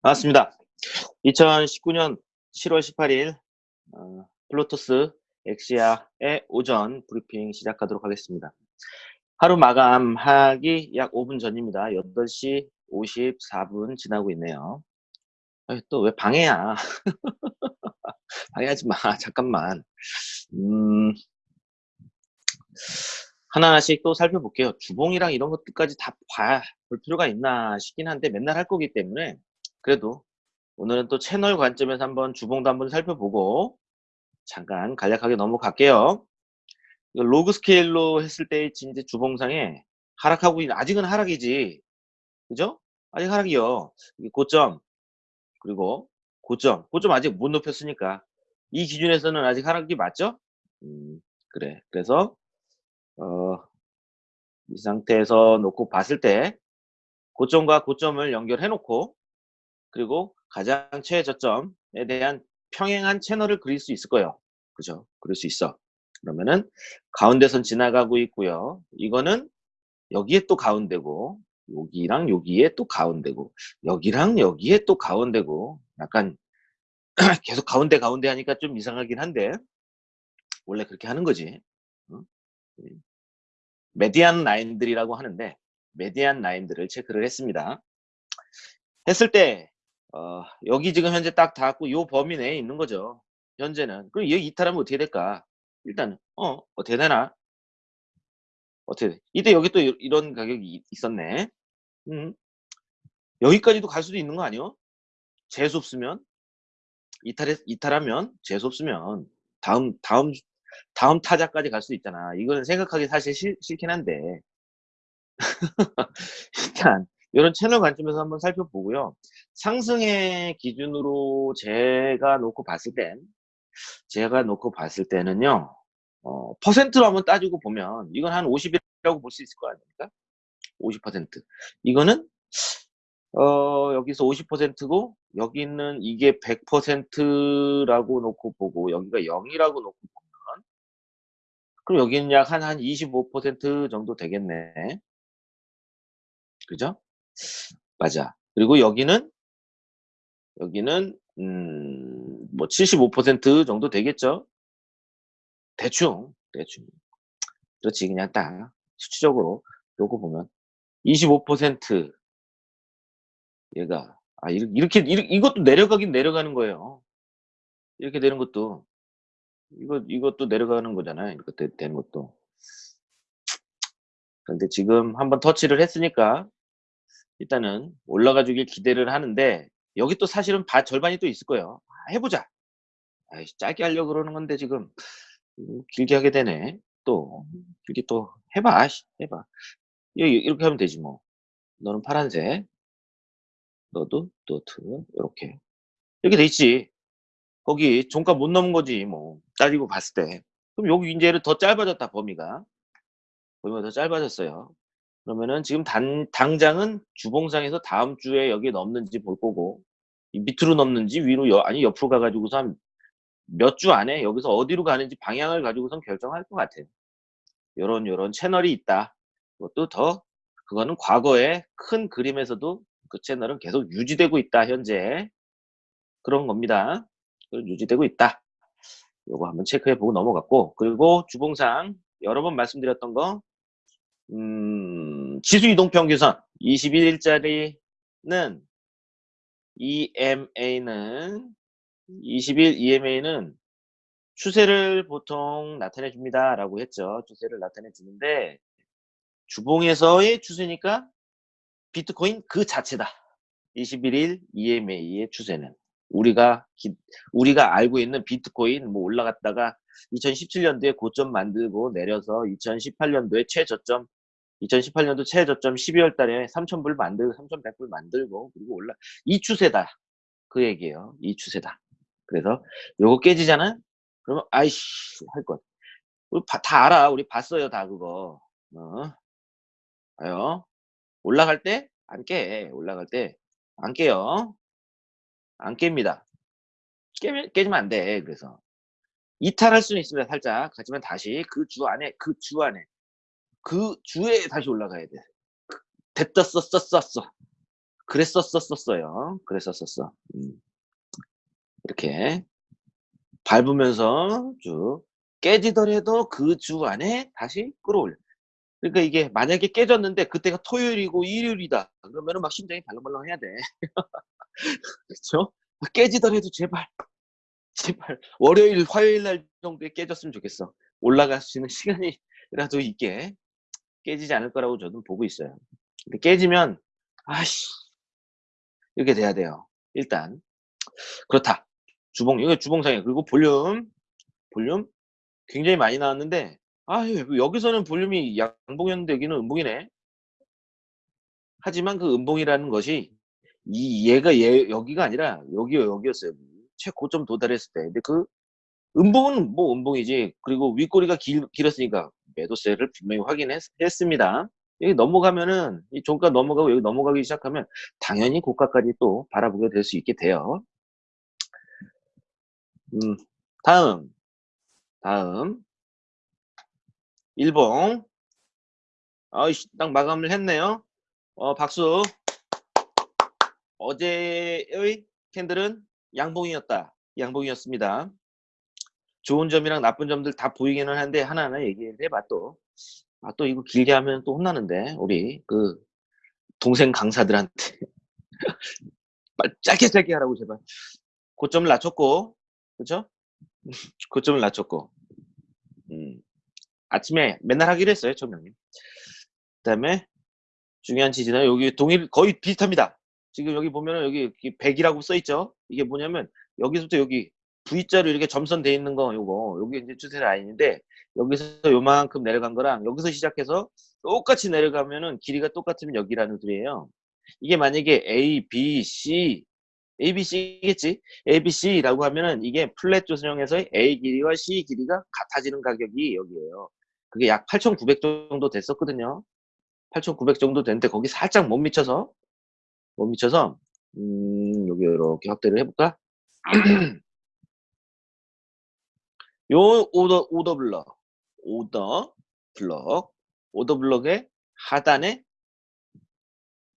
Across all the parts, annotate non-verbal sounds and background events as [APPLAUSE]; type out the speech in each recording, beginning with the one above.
반갑습니다. 2019년 7월 18일 어, 플로토스 엑시아의 오전 브리핑 시작하도록 하겠습니다. 하루 마감하기 약 5분 전입니다. 8시 54분 지나고 있네요. 또 왜 방해야? [LAUGHS] 방해하지 마. 잠깐만. 음, 하나하나씩 또 살펴볼게요. 주봉이랑 이런 것들까지 다 봐야 볼 필요가 있나 싶긴 한데 맨날 할 거기 때문에 그래도 오늘은 또 채널 관점에서 한번 주봉도 한번 살펴보고 잠깐 간략하게 넘어갈게요. 로그 스케일로 했을 때 이제 주봉상에 하락하고 있는 아직은 하락이지 그죠? 아직 하락이요. 고점 그리고 고점 고점 아직 못 높였으니까 이 기준에서는 아직 하락이 맞죠? 음, 그래 그래서 어, 이 상태에서 놓고 봤을 때 고점과 고점을 연결해 놓고 그리고 가장 최저점에 대한 평행한 채널을 그릴 수 있을 거예요. 그죠? 그릴 수 있어. 그러면은 가운데선 지나가고 있고요. 이거는 여기에 또 가운데고 여기랑 여기에 또 가운데고 여기랑 여기에 또 가운데고 약간 [CLEARS THROAT] 계속 가운데 가운데 하니까 좀 이상하긴 한데 원래 그렇게 하는 거지. 어? 메디안 라인들이라고 하는데 메디안 라인들을 체크를 했습니다. 했을 때 어, 여기 지금 현재 딱 닿았고 요 범위 내에 있는 거죠. 현재는. 그럼 여기 이탈하면 어떻게 될까? 일단 어 어떻게 되나? 어떻게 돼? 이때 여기 또 이런 가격이 있었네. 음. 여기까지도 갈 수도 있는 거 아니요? 재수 없으면 이탈해 이탈하면 재수 없으면 다음 다음 다음 타자까지 갈수 있잖아. 이거는 생각하기 사실 싫, 싫긴 한데 [LAUGHS] 일단 이런 채널 관점에서 한번 살펴보고요. 상승의 기준으로 제가 놓고 봤을 땐 제가 놓고 봤을 때는요. 어, 퍼센트로 한번 따지고 보면 이건 한 50이라고 볼 수 있을 거 아닙니까? 50% 이거는 어, 여기서 50%고 여기 있는 이게 100%라고 놓고 보고 여기가 0이라고 놓고 보면 그럼 여기는 약 한 한 25% 정도 되겠네. 그죠? 맞아. 그리고 여기는 여기는 음, 뭐 75% 정도 되겠죠? 대충 대충 그렇지 그냥 딱 수치적으로 요거 보면 25% 얘가 아 이렇게, 이렇게 이것도 내려가긴 내려가는 거예요. 이렇게 되는 것도 이거 이것도 내려가는 거잖아요. 이렇게 되는 것도. 그런데 지금 한번 터치를 했으니까 일단은 올라가 주길 기대를 하는데 여기 또 사실은 바, 절반이 또 있을 거예요. 아, 해보자. 아이, 짧게 하려고 그러는 건데 지금 음, 길게 하게 되네. 또 길게 또 해봐. 해봐. 이렇게 하면 되지 뭐. 너는 파란색. 너도 노트. 이렇게. 이렇게 돼 있지. 거기 종가 못 넘은 거지 뭐. 따지고 봤을 때. 그럼 여기 이제는 더 짧아졌다 범위가. 범위가 더 짧아졌어요. 그러면은 지금 단, 당장은 주봉상에서 다음 주에 여기에 넘는지 볼 거고 밑으로 넘는지 위로 여, 아니 옆으로 가가지고서 몇 주 안에 여기서 어디로 가는지 방향을 가지고선 결정할 것 같아요. 요런 요런 채널이 있다. 그것도 더 그거는 과거의 큰 그림에서도 그 채널은 계속 유지되고 있다 현재 그런 겁니다. 유지되고 있다. 요거 한번 체크해 보고 넘어갔고 그리고 주봉상 여러 번 말씀드렸던 거 음, 지수 이동 평균선 21일짜리는 EMA는 20일 EMA는 추세를 보통 나타내 줍니다 라고 했죠. 추세를 나타내 주는데 주봉에서의 추세니까 비트코인 그 자체다. 21일 EMA의 추세는. 우리가 기, 우리가 알고 있는 비트코인 뭐 올라갔다가 2017년도에 고점 만들고 내려서 2018년도에 최저점 2018년도 최저점 12월 달에 3,000불 만들고 3,100불 만들고 그리고 올라 이 추세다. 그 얘기예요. 이 추세다. 그래서 요거 깨지잖아? 그러면 아이씨 할 것. 우리 바, 다 알아. 우리 봤어요. 다 그거. 어. 봐요. 올라갈 때 안 깨. 올라갈 때 안 깨요. 안 깹니다. 깨, 깨지면 안 돼. 그래서 이탈할 수는 있습니다. 살짝. 하지만 다시 그 주 안에 그 주 안에 그 주에 다시 올라가야 돼. 됐다 썼어 썼어. 그랬었었었어요. 그랬었었어. 음. 이렇게 밟으면서 쭉 깨지더라도 그 주 안에 다시 끌어올려. 그러니까 이게 만약에 깨졌는데 그때가 토요일이고 일요일이다. 그러면은 막 심장이 벌렁벌렁해야 돼. [LAUGHS] 그쵸? 깨지더라도 제발, 제발 월요일, 화요일 날 정도에 깨졌으면 좋겠어. 올라갈 수 있는 시간이라도 있게 깨지지 않을 거라고 저는 보고 있어요. 깨지면 아씨 이렇게 돼야 돼요. 일단 그렇다. 주봉 이거 주봉상이에요. 그리고 볼륨 볼륨 굉장히 많이 나왔는데 아 여기서는 볼륨이 양봉이었는데 여기는 음봉이네. 하지만 그 음봉이라는 것이 이 얘가 얘 여기가 아니라 여기요 여기였어요. 최고점 도달했을 때. 근데 그 음봉은 뭐 음봉이지. 그리고 윗꼬리가 길, 길었으니까 매도세를 분명히 확인했습니다. 여기 넘어가면은 이 종가 넘어가고 여기 넘어가기 시작하면 당연히 고가까지 또 바라보게 될 수 있게 돼요. 음, 다음, 다음, 일봉. 아이씨, 딱 마감을 했네요. 어, 박수. 어제의 캔들은 양봉이었다. 양봉이었습니다. 좋은 점이랑 나쁜 점들 다 보이기는 한데 하나하나 얘기를 해봐 또. 아, 또 이거 길게 하면 또 혼나는데 우리 그 동생 강사들한테 [LAUGHS] 짧게 짧게 하라고 제발. 고점을 낮췄고 그죠? [LAUGHS] 고점을 낮췄고 음, 아침에 맨날 하기로 했어요 청명님. 그다음에 중요한 지지는 여기 동일 거의 비슷합니다. 지금 여기 보면은 여기 100이라고 써 있죠. 이게 뭐냐면 여기서부터 여기 V자로 이렇게 점선 돼 있는 거 요거 여기 이제 추세 라인인데 여기서 요만큼 내려간 거랑 여기서 시작해서 똑같이 내려가면은 길이가 똑같으면 여기라는 소리예요. 이게 만약에 A, B, C, A, B, C겠지? A, B, C라고 하면은 이게 플랫 조선형에서의 A 길이와 C 길이가 같아지는 가격이 여기에요. 그게 약 8,900 정도 됐었거든요. 8,900 정도 됐는데 거기 살짝 못 미쳐서 못 미쳐서 음, 여기 이렇게 확대를 해볼까? [CLEARS THROAT] 요 오더 오더 블럭. 오더 블럭. 오더 블럭의 하단에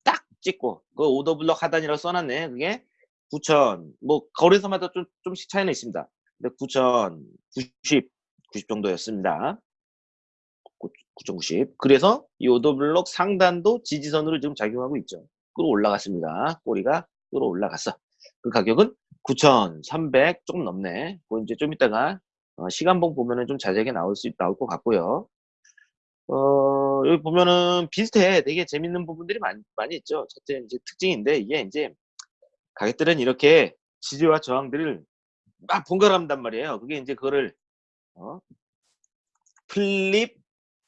딱 찍고 그 오더 블럭 하단이라고 써놨네. 그게 9천. 뭐 거래소마다 좀 좀씩 차이는 있습니다. 근데 9천 90 90 정도였습니다. 9.90 그래서 이 오더 블럭 상단도 지지선으로 지금 작용하고 있죠. 끌어 올라갔습니다. 꼬리가 끌어 올라갔어. 그 가격은 9,300 조금 넘네. 그 이제 좀 이따가 어, 시간봉 보면은 좀 자세하게 나올 수 나올 것 같고요. 어, 여기 보면은 비슷해. 되게 재밌는 부분들이 많이, 많이 있죠. 첫째 이제 특징인데 이게 이제 가격들은 이렇게 지지와 저항들을 막 번갈아간단 말이에요. 그게 이제 그거를 어, 플립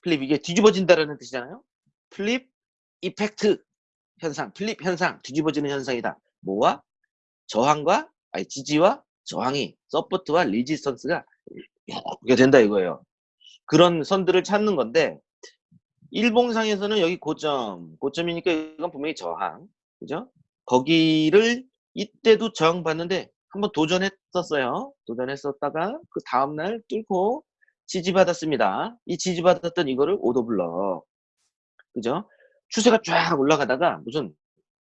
플립 이게 뒤집어진다라는 뜻이잖아요. 플립 이펙트 현상, 플립 현상, 뒤집어지는 현상이다. 뭐와 저항과 아니 지지와 저항이 서포트와 리지스턴스가 이렇게 된다 이거예요. 그런 선들을 찾는 건데 일봉상에서는 여기 고점, 고점이니까 이건 분명히 저항, 그죠? 거기를 이때도 저항 받는데 한번 도전했었어요. 도전했었다가 그 다음날 뚫고 지지받았습니다. 이 지지받았던 이거를 오더블럭, 그죠? 추세가 쫙 올라가다가 무슨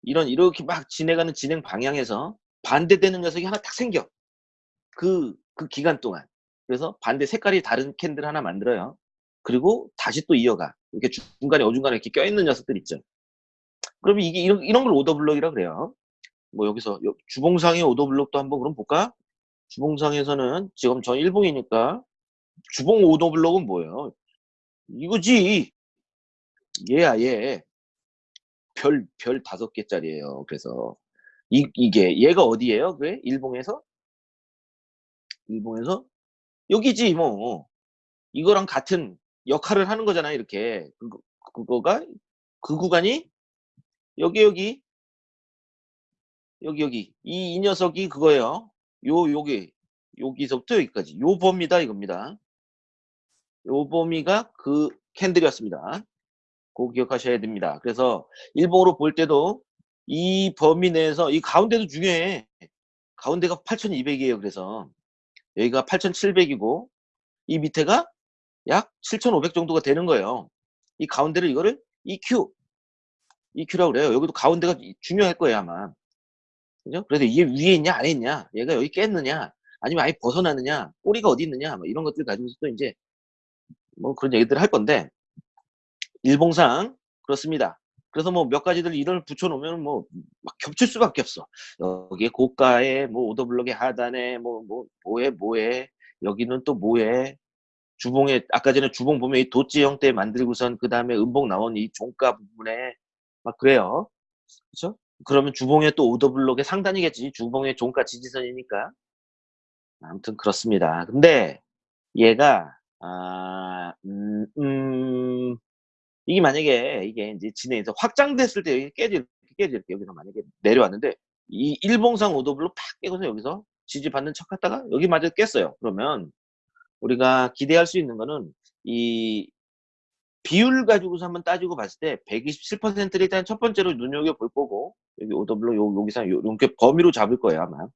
이런 이렇게 막 진행하는 진행 방향에서 반대되는 녀석이 하나 딱 생겨. 그, 그 기간 동안. 그래서 반대 색깔이 다른 캔들 하나 만들어요. 그리고 다시 또 이어가. 이렇게 중간에 어중간에 이렇게 껴있는 녀석들 있죠. 그러면 이게 이런, 이런 걸 오더블럭이라 그래요. 뭐 여기서 주봉상의 오더블럭도 한번 그럼 볼까? 주봉상에서는 지금 저 일봉이니까 주봉 오더블럭은 뭐예요? 이거지. 얘야 얘. 별, 별 다섯 개짜리예요. 그래서 이, 이게 얘가 어디예요? 그래? 일봉에서? 일봉에서? 여기지 뭐. 이거랑 같은 역할을 하는 거잖아요. 이렇게. 그거, 그거가 그 구간이 여기 여기 여기 여기 이, 이 녀석이 그거예요. 요 여기 여기서부터 여기까지 요 범위다 이겁니다. 요 범위가 그 캔들이었습니다. 꼭 기억하셔야 됩니다. 그래서 일봉으로 볼 때도 이 범위 내에서 이 가운데도 중요해. 가운데가 8,200이에요. 그래서 여기가 8,700이고 이 밑에가 약 7,500 정도가 되는 거예요. 이 가운데를 이거를 EQ EQ라고 그래요. 여기도 가운데가 이 중요할 거예요, 아마. 그죠? 그래서 이게 위에 있냐, 아래에 있냐, 얘가 여기 깼느냐, 아니면 아예 벗어나느냐, 꼬리가 어디 있느냐, 뭐 이런 것들 가지고서 또 이제 뭐 그런 얘기들을 할 건데, 일봉상 그렇습니다. 그래서 뭐 몇 가지들 이론을 붙여놓으면 뭐 막 겹칠 수밖에 없어. 여기에 고가에 뭐 오더블록의 하단에 뭐 뭐 뭐에 뭐에 여기는 또 뭐에 주봉에 아까 전에 주봉 보면 이 도치 형태 만들고선 그 다음에 음봉 나온 이 종가 부분에 막 그래요. 그렇죠? 그러면 주봉에 또 오더블록의 상단이겠지. 주봉의 종가 지지선이니까. 아무튼 그렇습니다. 근데 얘가 아, 음, 음, 이게 만약에 이게 이제 진행해서 확장됐을 때 여기 깨질 깨질 때 여기서 만약에 내려왔는데 이 일봉상 오더블록 팍 깨고서 여기서 지지받는 척 하다가 여기 마저 깼어요. 그러면 우리가 기대할 수 있는 거는 이 비율 가지고서 한번 따지고 봤을 때 127%를 일단 첫 번째로 눈여겨 볼 거고 여기 오더블록 요, 여기서 요, 이렇게 범위로 잡을 거예요 아마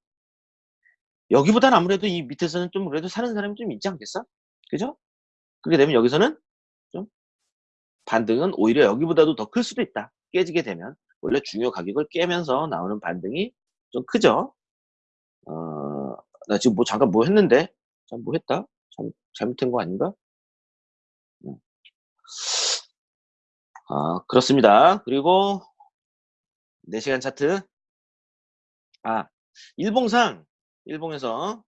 여기보다는 아무래도 이 밑에서는 좀 그래도 사는 사람이 좀 있지 않겠어? 그죠? 그렇게 되면 여기서는 좀 반등은 오히려 여기보다도 더 클 수도 있다 깨지게 되면 원래 중요 가격을 깨면서 나오는 반등이 좀 크죠 어, 나 지금 뭐 잠깐 뭐 했는데 참뭐 했다? 잘, 잘못된 거 아닌가? 음. 아, 그렇습니다. 그리고 4시간 차트. 아, 일봉상, 일봉에서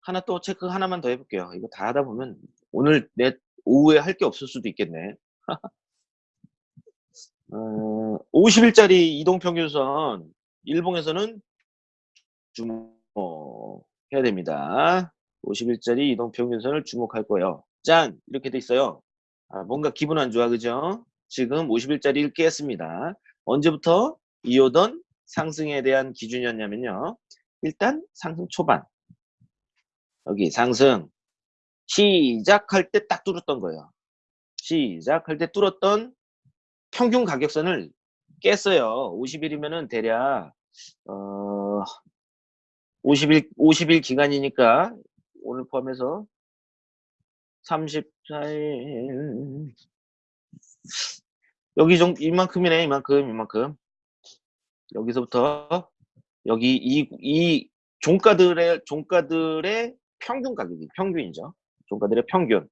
하나 또 체크 하나만 더 해볼게요. 이거 다 하다 보면 오늘 내 오후에 할 게 없을 수도 있겠네. [LAUGHS] 어, 50일짜리 이동평균선, 일봉에서는 주목해야 됩니다. 50일짜리 이동평균선을 주목할 거예요. 짠! 이렇게 돼 있어요. 아, 뭔가 기분 안 좋아, 그죠? 지금 50일짜리를 깼습니다. 언제부터 이오던 상승에 대한 기준이었냐면요. 일단 상승 초반. 여기 상승 시작할 때 딱 뚫었던 거예요. 시작할 때 뚫었던 평균 가격선을 깼어요. 50일이면은 대략 어 50일 50일 기간이니까 오늘 포함해서 34일 여기 정 이만큼이네 이만큼 이만큼 여기서부터 여기 이, 이 종가들의 종가들의 평균 가격이 평균이죠 종가들의 평균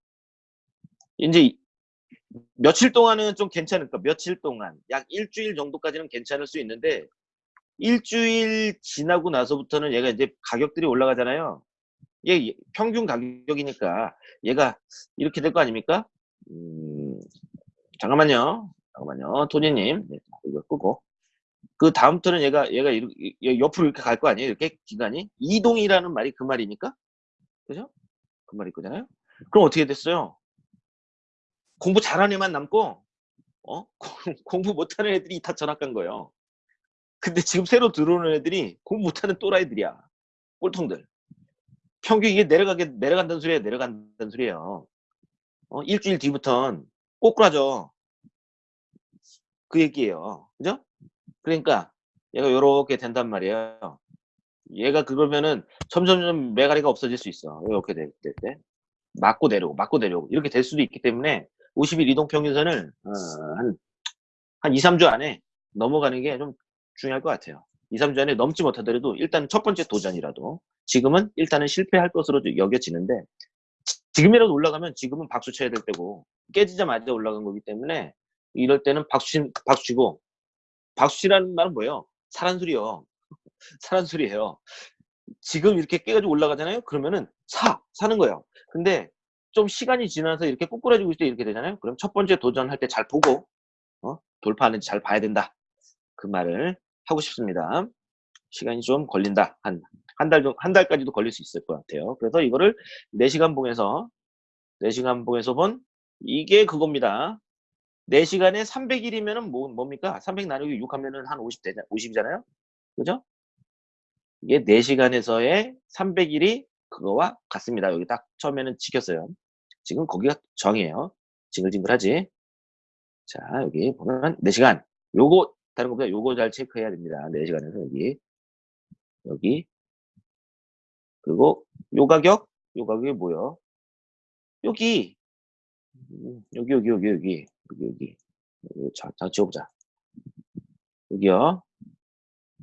이제 며칠 동안은 좀 괜찮을까 며칠 동안 약 일주일 정도까지는 괜찮을 수 있는데 일주일 지나고 나서부터는 얘가 이제 가격들이 올라가잖아요 얘 평균 가격이니까 얘가 이렇게 될 거 아닙니까? 음, 잠깐만요. 잠깐만요. 토니님. 네, 이거 끄고. 그 다음부터는 얘가, 얘가 이렇게, 옆으로 이렇게 갈 거 아니에요? 이렇게 기간이? 이동이라는 말이 그 말이니까? 그죠? 그 말이 거잖아요? 그럼 어떻게 됐어요? 공부 잘하는 애만 남고, 어? [LAUGHS] 공부 못하는 애들이 다 전학 간 거예요. 근데 지금 새로 들어오는 애들이 공부 못하는 또라이들이야. 꼴통들. 평균 이게 내려가게 내려간다는 소리예요. 내려간다는 소리예요. 어, 일주일 뒤부턴 꼬꾸라져. 그 얘기예요. 그죠? 그러니까 얘가 요렇게 된단 말이에요. 얘가 그러면은 점점점 매가리가 없어질 수 있어. 이렇게 될 때. 맞고 내려오고 맞고 내려오고 이렇게 될 수도 있기 때문에 50일 이동 평균선을 어, 한, 한 2, 3주 안에 넘어가는 게 좀 중요할 것 같아요. 2, 3주 안에 넘지 못하더라도 일단 첫 번째 도전이라도 지금은 일단은 실패할 것으로 여겨지는데 지금이라도 올라가면 지금은 박수 쳐야 될 때고 깨지자마자 올라간 거기 때문에 이럴 때는 박수, 박수 치고 박수 치라는 말은 뭐예요? 사란 소리요. 사란 소리예요. 지금 이렇게 깨가지고 올라가잖아요. 그러면은 사 사는 거예요. 근데 좀 시간이 지나서 이렇게 꼬꾸라지고 있을 때 이렇게 되잖아요. 그럼 첫 번째 도전할 때 잘 보고 어? 돌파하는지 잘 봐야 된다. 그 말을 하고 싶습니다. 시간이 좀 걸린다. 한, 한 달, 한 달까지도 걸릴 수 있을 것 같아요. 그래서 이거를 4시간 봉에서, 4시간 봉에서 본 이게 그겁니다. 4시간에 300일이면 은 뭐, 뭡니까? 300 나누기 6 하면 은 한 50, 되잖, 50이잖아요? 그죠? 이게 4시간에서의 300일이 그거와 같습니다. 여기 딱 처음에는 지켰어요. 지금 거기가 정이에요. 징글징글하지? 자, 여기 보면 4시간. 요거 다른 것보다 요거 잘 체크해야 됩니다. 4시간에서 여기 여기 그리고 요 가격 요 가격이 뭐요? 여기 여기 여기 여기 여기 여기 여기 자, 자 지워보자. 여기요.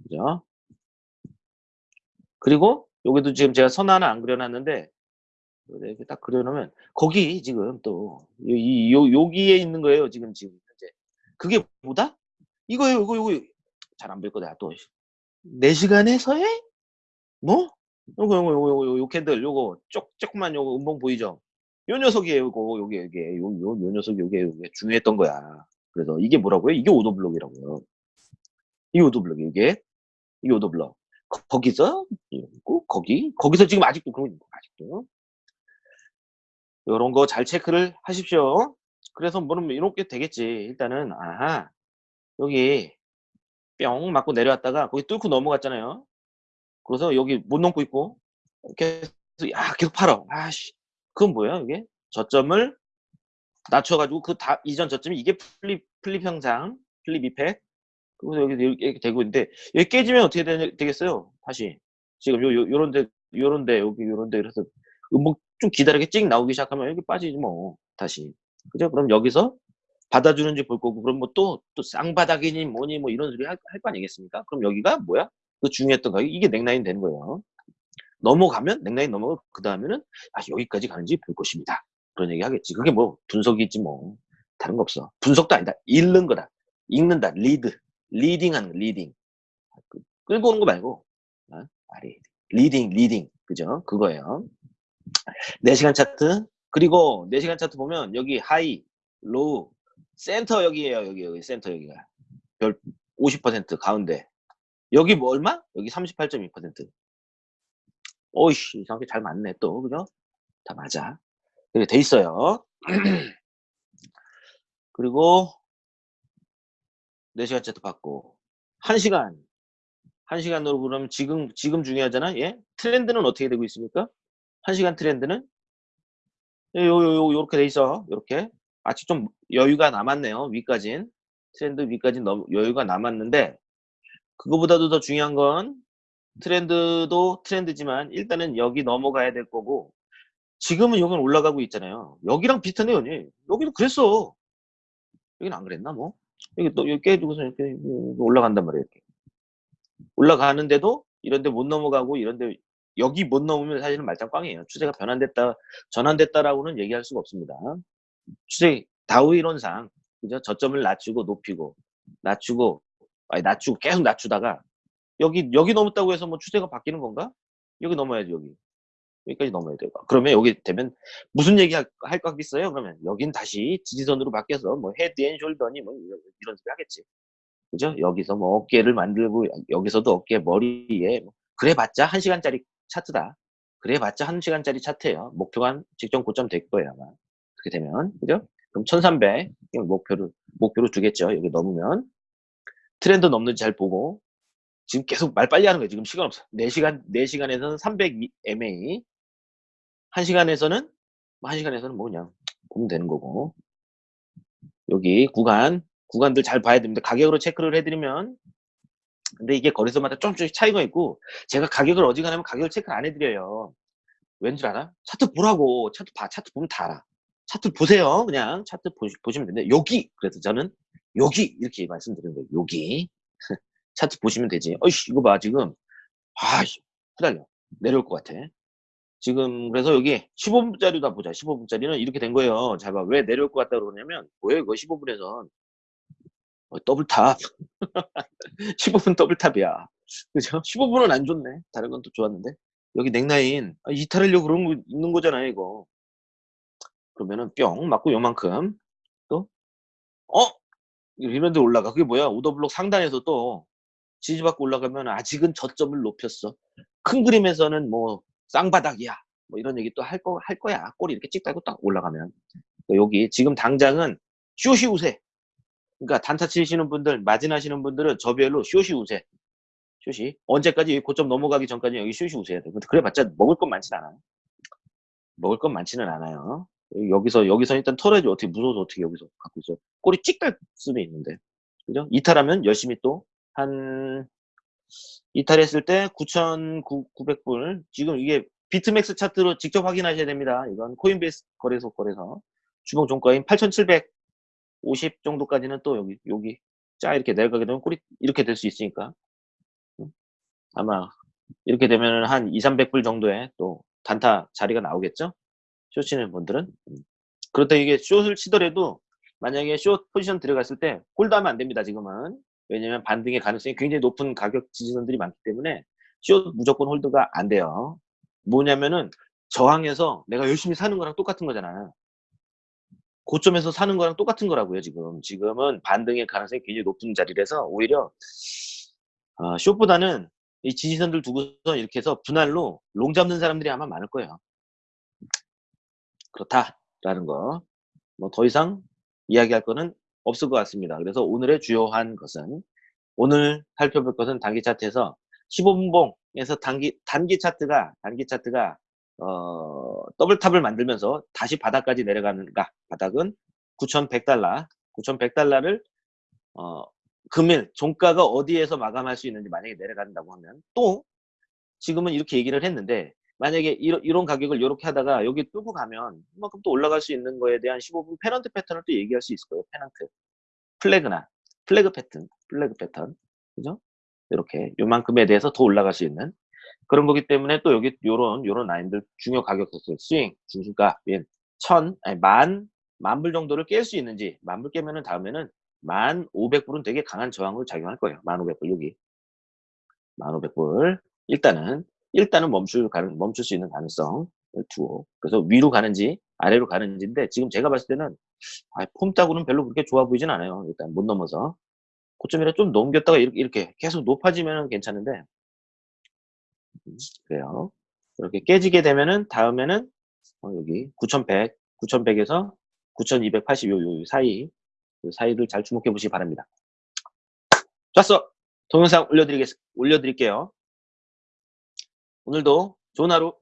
그죠? 그리고 여기도 지금 제가 선 하나 안 그려놨는데 이렇게 딱 그려놓으면 거기 지금 또 이 요 여기에 있는 거예요. 지금 지금 현재 그게 뭐다? 이거예요. 이거 이거 잘안 보일 거다 또 4시간의 서예? 뭐? 요거 요거 요거 요거 요 캔들 요거 쪼 조그만 요거 음봉 보이죠? 요 녀석이에요. 요거 요게 요게 요 요 요 녀석이 요게 요게 중요했던 거야. 그래서 이게 뭐라고요? 이게 오더블록이라고요. 이 오더블록 이게 이 오더블록 거, 거기서 있고 거기 거기서 지금 아직도 그런 거 아직도 요런 거 잘 체크를 하십시오. 그래서 뭐는 이렇게 되겠지. 일단은 아하 여기 뿅 맞고 내려왔다가 거기 뚫고 넘어갔잖아요. 그래서 여기 못 넘고 있고 계속 야 계속 팔아. 아씨 그건 뭐야 이게? 저점을 낮춰 가지고 그 다 이전 저점이 이게 플립 플립 현상, 플립 이펙트. 그래서 여기 이렇게 되고 있는데 여기 깨지면 어떻게 되, 되겠어요? 다시 지금 요, 요 요런데 요런데 여기 요런데 그래서 음목 좀 기다리게 찍 나오기 시작하면 여기 빠지지 뭐 다시 그죠? 그럼 여기서 받아주는지 볼 거고 그럼 뭐 또 또 쌍바닥이니 뭐니 뭐 이런 소리 할 거 아니겠습니까? 그럼 여기가 뭐야? 그 중요했던 거 이게 넥라인 되는 거예요. 넘어가면 넥라인 넘어가고 그 다음에는 아 여기까지 가는지 볼 것입니다. 그런 얘기 하겠지. 그게 뭐 분석이지 뭐 다른 거 없어. 분석도 아니다. 읽는 거다. 읽는다. 리드. 리딩하는 거, 리딩. 그 끌고 오는 거 말고 어? 리딩 리딩 그죠? 그거예요. 4시간 차트 그리고 4시간 차트 보면 여기 하이 로우 센터 여기에요. 여기 여기 센터 여기가 별 50% 가운데 여기 뭐 얼마? 여기 38.2% 오이씨 이상하게 잘 맞네 또 그죠? 다 맞아 이렇게 돼 있어요 [CLEARS THROAT] 그리고 4시간 차트 받고. 1시간. 1시간으로 그러면 지금 지금 중요하잖아? 예? 트렌드는 어떻게 되고 있습니까? 1시간 트렌드는? 요, 요, 요, 요렇게 돼 있어. 요렇게. 아직 좀 여유가 남았네요 위까진. 트렌드 위까진 너무 여유가 남았는데 그거보다도 더 중요한 건 트렌드도 트렌드지만 일단은 여기 넘어가야 될 거고 지금은 여기는 올라가고 있잖아요. 여기랑 비슷하네요 여기도 그랬어. 여기는 안 그랬나 뭐 여기 또 여기 깨지고서 이렇게 올라간단 말이에요 이렇게. 올라가는데도 이런데 못 넘어가고 이런데 여기 못 넘으면 사실은 말짱 꽝이에요. 추세가 변환됐다 전환됐다라고는 얘기할 수가 없습니다. 추세 다우 이론상 그죠? 저점을 낮추고 높이고 낮추고 아니 낮추고 계속 낮추다가 여기 여기 넘었다고 해서 뭐 추세가 바뀌는 건가? 여기 넘어야지 여기 여기까지 넘어야 돼요. 그러면 여기 되면 무슨 얘기 할, 할거 있어요? 그러면 여긴 다시 지지선으로 바뀌어서 뭐 head and shoulder니 뭐 이런, 이런 소리 하겠지. 그죠? 여기서 뭐 어깨를 만들고 여기서도 어깨 머리에 뭐 그래봤자 1시간짜리 차트다. 그래봤자 1시간짜리 차트예요. 목표가 한 직전 고점 될 거예요 아마. 그렇게 되면 그죠? 그럼 1300 목표를 목표로 두겠죠. 여기 넘으면 트렌드 넘는지 잘 보고 지금 계속 말 빨리 하는 거예요. 지금 시간 없어. 4시간, 4시간에서는 300 MA. 1시간에서는, 1시간에서는 뭐, 뭐 그냥 보면 되는 거고. 여기 구간, 구간들 잘 봐야 됩니다. 가격으로 체크를 해드리면, 근데 이게 거래소마다 조금씩 차이가 있고, 제가 가격을 어지간하면 가격을 체크를 안 해드려요. 왠 줄 알아? 차트 보라고. 차트 봐. 차트 보면 다 알아. 차트 보세요. 그냥 차트 보시, 보시면 되는데, 여기! 그래서 저는 여기! 이렇게 말씀드리는 거예요. 여기. [LAUGHS] 차트 보시면 되지. 어이씨, 이거 봐, 지금. 아, 후달려. 내려올 것 같아. 지금, 그래서 여기 15분짜리다 보자. 15분짜리는 이렇게 된 거예요. 자, 봐. 왜 내려올 것 같다 그러냐면, 뭐예요, 이거 15분에선. 어, double top. 15분 double [LAUGHS] top이야. 그죠? 15분은 안 좋네. 다른 건 또 좋았는데. 여기 넥라인. 아, 이탈하려고 그런 거 있는 거잖아요, 이거. 그러면은 뿅 맞고 요만큼 또 어? 이런데 올라가. 그게 뭐야? 오더블록 상단에서 또 지지받고 올라가면 아직은 저점을 높였어. 큰 그림에서는 뭐 쌍바닥이야. 뭐 이런 얘기 또 할 거, 할 거야. 꼬리 이렇게 찍다고 딱 올라가면. 여기 지금 당장은 쇼시 우세. 그러니까 단타 치시는 분들, 마진 하시는 분들은 저별로 쇼시 우세. 쇼시. 언제까지 고점 넘어가기 전까지 여기 쇼시 우세야 돼. 그래봤자 먹을 건 많진 않아요. 먹을 건 많지는 않아요. 여기서, 여기서 일단 털어야지. 어떻게 무서워서 어떻게 여기서 갖고 있어. 꼬리 찍갈 수는 있는데. 그죠? 이탈하면 열심히 또 한 이탈했을 때 9,900불 지금 이게 비트맥스 차트로 직접 확인하셔야 됩니다. 이건 코인베이스 거래소 거래소 주봉 종가인 8,750 정도까지는 또 여기 여기 쫙 이렇게 내려가게 되면 꿀이 이렇게 될 수 있으니까. 음. 아마 이렇게 되면은 한 200-300불 정도의 또 단타 자리가 나오겠죠? 숏 치는 분들은. 음. 그렇다 이게 숏을 치더라도 만약에 숏 포지션 들어갔을 때 홀드하면 안 됩니다, 지금은. 왜냐면 반등의 가능성이 굉장히 높은 가격 지지선들이 많기 때문에 숏 무조건 홀드가 안 돼요. 뭐냐면은 저항에서 내가 열심히 사는 거랑 똑같은 거잖아. 고점에서 사는 거랑 똑같은 거라고요, 지금. 지금은 반등의 가능성이 굉장히 높은 자리라서 오히려 어, 숏보다는 이 지지선들 두고서 이렇게 해서 분할로 롱 잡는 사람들이 아마 많을 거예요. 그렇다라는 거. 뭐 더 이상 이야기할 거는 없을 것 같습니다. 그래서 오늘의 주요한 것은 오늘 살펴볼 것은 단기 차트에서 15분봉에서 단기 단기 차트가 단기 차트가 어, 더블탑을 만들면서 다시 바닥까지 내려가는가 바닥은 9,100달러 9,100달러를 어, 금일 종가가 어디에서 마감할 수 있는지 만약에 내려간다고 하면 또 지금은 이렇게 얘기를 했는데 만약에 이런, 이런 가격을 이렇게 하다가 여기 뚫고 가면 그만큼 또 올라갈 수 있는 거에 대한 15분 페넌트 패턴을 또 얘기할 수 있을 거예요. 페넌트. flag나 flag 패턴, flag 패턴. 그죠? 이렇게 요만큼에 대해서 더 올라갈 수 있는 그런 거기 때문에 또 여기 요런 요런 라인들 중요 가격들 스윙 중순가 민 천, 아니 만, 만 불 정도를 깰 수 있는지 만 불 깨면은 다음에는 만 오백 불은 되게 강한 저항으로 작용할 거예요. 만 오백 불 여기 만 오백 불 일단은 일단은 멈출 가능 멈출 수 있는 가능성 두고 그래서 위로 가는지 아래로 가는지인데 지금 제가 봤을 때는 아, 폼 따고는 별로 그렇게 좋아 보이진 않아요. 일단 못 넘어서 고점이라 좀 넘겼다가 이렇게, 이렇게 계속 높아지면 괜찮은데 음, 그래요. 이렇게 깨지게 되면은 다음에는 어, 여기 9100, 9100에서 9280 요, 요 사이 그 사이를 잘 주목해 보시기 바랍니다. 좋았어. 동영상 올려드리겠, 올려드릴게요. 오늘도 좋은 하루